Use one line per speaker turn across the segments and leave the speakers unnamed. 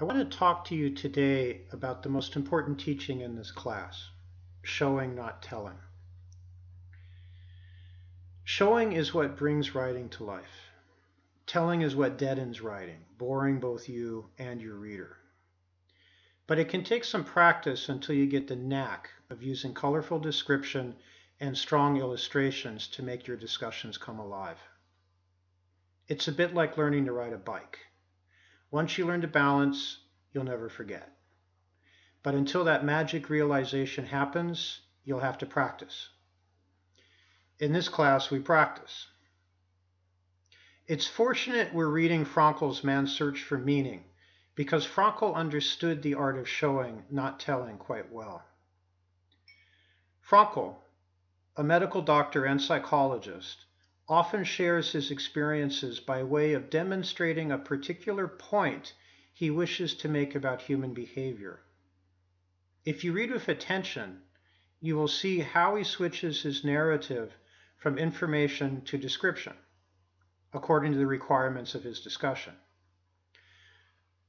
I want to talk to you today about the most important teaching in this class showing, not telling. Showing is what brings writing to life. Telling is what deadens writing, boring both you and your reader. But it can take some practice until you get the knack of using colorful description and strong illustrations to make your discussions come alive. It's a bit like learning to ride a bike. Once you learn to balance, you'll never forget. But until that magic realization happens, you'll have to practice. In this class, we practice. It's fortunate we're reading Frankl's Man's Search for Meaning because Frankl understood the art of showing, not telling, quite well. Frankl, a medical doctor and psychologist, often shares his experiences by way of demonstrating a particular point he wishes to make about human behavior. If you read with attention, you will see how he switches his narrative from information to description, according to the requirements of his discussion.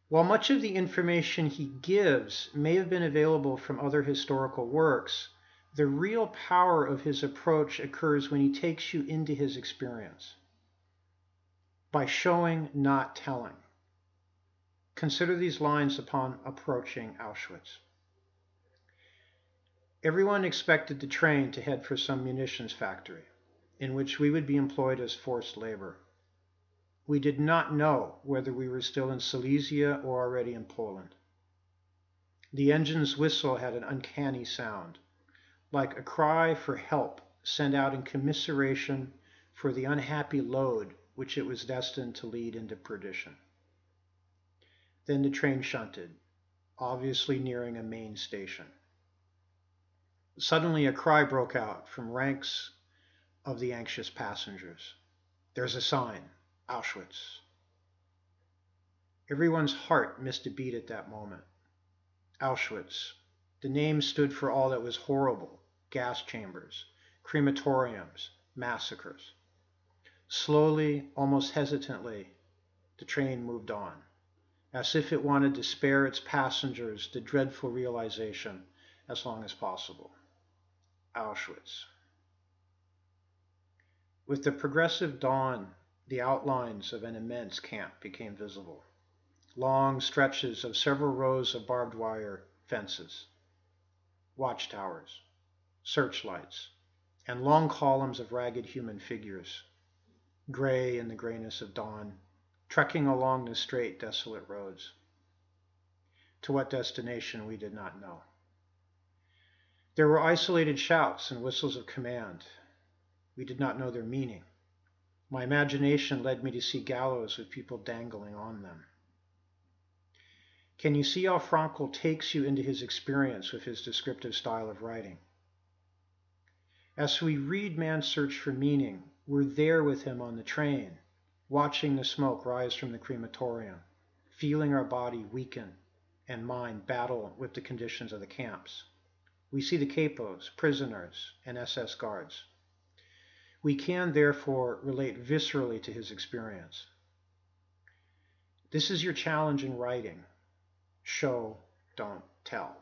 While much of the information he gives may have been available from other historical works, the real power of his approach occurs when he takes you into his experience by showing, not telling. Consider these lines upon approaching Auschwitz. Everyone expected the train to head for some munitions factory, in which we would be employed as forced labor. We did not know whether we were still in Silesia or already in Poland. The engine's whistle had an uncanny sound like a cry for help sent out in commiseration for the unhappy load which it was destined to lead into perdition. Then the train shunted, obviously nearing a main station. Suddenly a cry broke out from ranks of the anxious passengers. There's a sign, Auschwitz. Everyone's heart missed a beat at that moment. Auschwitz. The name stood for all that was horrible, gas chambers, crematoriums, massacres. Slowly, almost hesitantly, the train moved on, as if it wanted to spare its passengers the dreadful realization as long as possible. Auschwitz. With the progressive dawn, the outlines of an immense camp became visible. Long stretches of several rows of barbed wire fences, watchtowers, searchlights, and long columns of ragged human figures, gray in the grayness of dawn, trekking along the straight, desolate roads. To what destination we did not know. There were isolated shouts and whistles of command. We did not know their meaning. My imagination led me to see gallows with people dangling on them. Can you see how Frankl takes you into his experience with his descriptive style of writing? As we read Man's Search for Meaning, we're there with him on the train, watching the smoke rise from the crematorium, feeling our body weaken and mind battle with the conditions of the camps. We see the capos, prisoners, and SS guards. We can, therefore, relate viscerally to his experience. This is your challenge in writing. Show, don't tell.